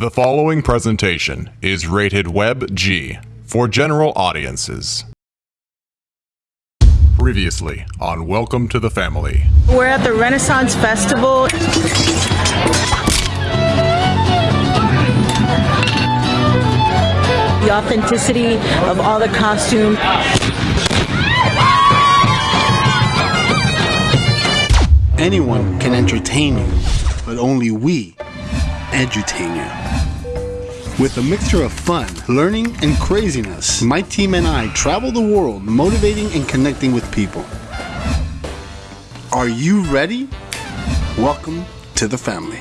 The following presentation is rated Web G for general audiences. Previously on Welcome to the Family. We're at the Renaissance Festival. The authenticity of all the costumes. Anyone can entertain you, but only we edutain you. With a mixture of fun, learning, and craziness, my team and I travel the world motivating and connecting with people. Are you ready? Welcome to the family.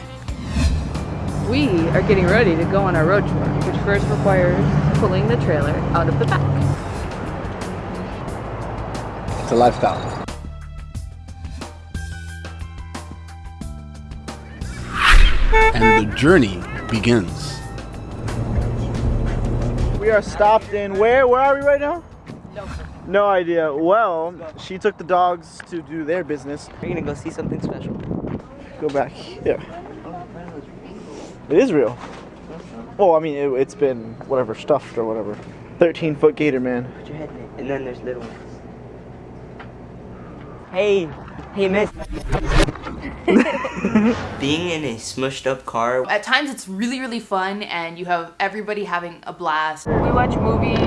We are getting ready to go on our road tour, which first requires pulling the trailer out of the back. It's a lifestyle. And the journey begins. We are stopped in where? Where are we right now? No idea. Well, she took the dogs to do their business. We're gonna go see something special. Go back here. It is real. Oh, I mean, it, it's been whatever stuffed or whatever. 13 foot gator man. Put your head in it. And then there's little ones. Hey, hey, miss. Being in a smushed up car. At times it's really, really fun and you have everybody having a blast. We watch movies,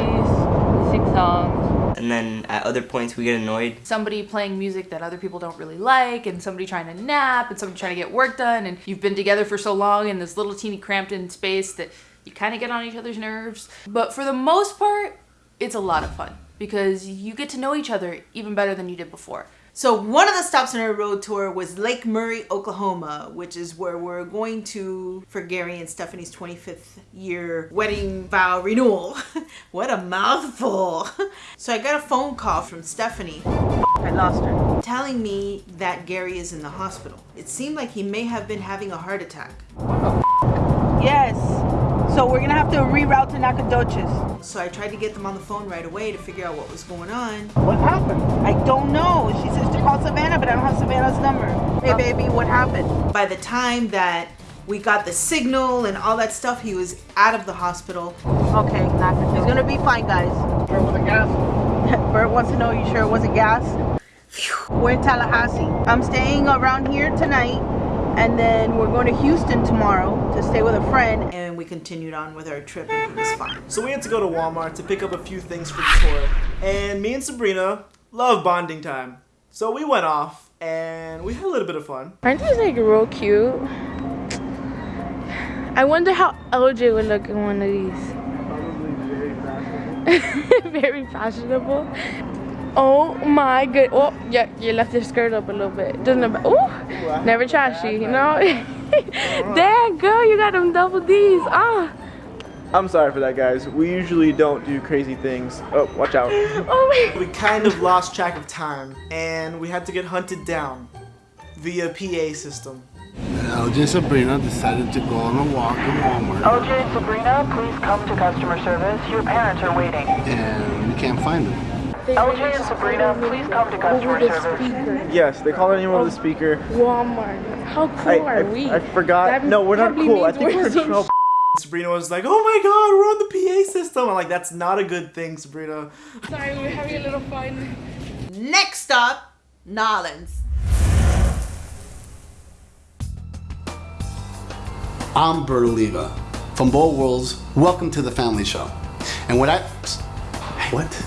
sing songs. And then at other points we get annoyed. Somebody playing music that other people don't really like and somebody trying to nap and somebody trying to get work done and you've been together for so long in this little teeny cramped in space that you kind of get on each other's nerves. But for the most part, it's a lot of fun because you get to know each other even better than you did before. So one of the stops on our road tour was Lake Murray, Oklahoma, which is where we're going to for Gary and Stephanie's 25th year wedding vow renewal. what a mouthful. So I got a phone call from Stephanie I lost her. telling me that Gary is in the hospital. It seemed like he may have been having a heart attack. Oh, yes. So we're gonna have to reroute to Nacogdoches. So I tried to get them on the phone right away to figure out what was going on. What happened? I don't know. She says to call Savannah, but I don't have Savannah's number. Hey, baby, what happened? By the time that we got the signal and all that stuff, he was out of the hospital. Okay, Nacogdoches. He's gonna be fine, guys. Where was the gas? Bert wants to know you sure it wasn't gas? We're in Tallahassee. I'm staying around here tonight, and then we're going to Houston tomorrow to stay with a friend. And we continued on with our trip and he was fine. So we had to go to Walmart to pick up a few things for the tour. And me and Sabrina love bonding time. So we went off and we had a little bit of fun. Aren't these like real cute? I wonder how LJ would look in one of these. Probably very fashionable. very fashionable. Oh my good. Oh, yeah, you left your skirt up a little bit. Doesn't it? Oh, never trashy, you know? Damn, girl, you got them double D's. Ah. I'm sorry for that, guys. We usually don't do crazy things. Oh, watch out. Oh my. We kind of lost track of time and we had to get hunted down via PA system. LJ and Sabrina decided to go on a walk in Walmart, OJ and Sabrina, please come to customer service. Your parents are waiting. and we can't find them. LJ and Sabrina, please come to customer the service. Yes, they called anyone with a speaker. Walmart. How cool I, are I, we? I forgot. That no, we're not cool. I think we're in some trouble. Sabrina was like, "Oh my God, we're on the PA system." I'm like, "That's not a good thing, Sabrina." Sorry, we're having a little fun. Next up, Nolans. I'm Bert Oliva from Bold Worlds. Welcome to the Family Show. And what I what?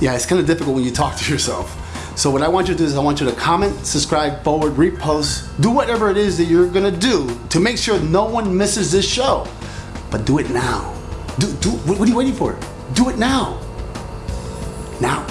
Yeah, it's kind of difficult when you talk to yourself. So what I want you to do is I want you to comment, subscribe, forward, repost, do whatever it is that you're gonna do to make sure no one misses this show. But do it now. Do do what are you waiting for? Do it now. Now.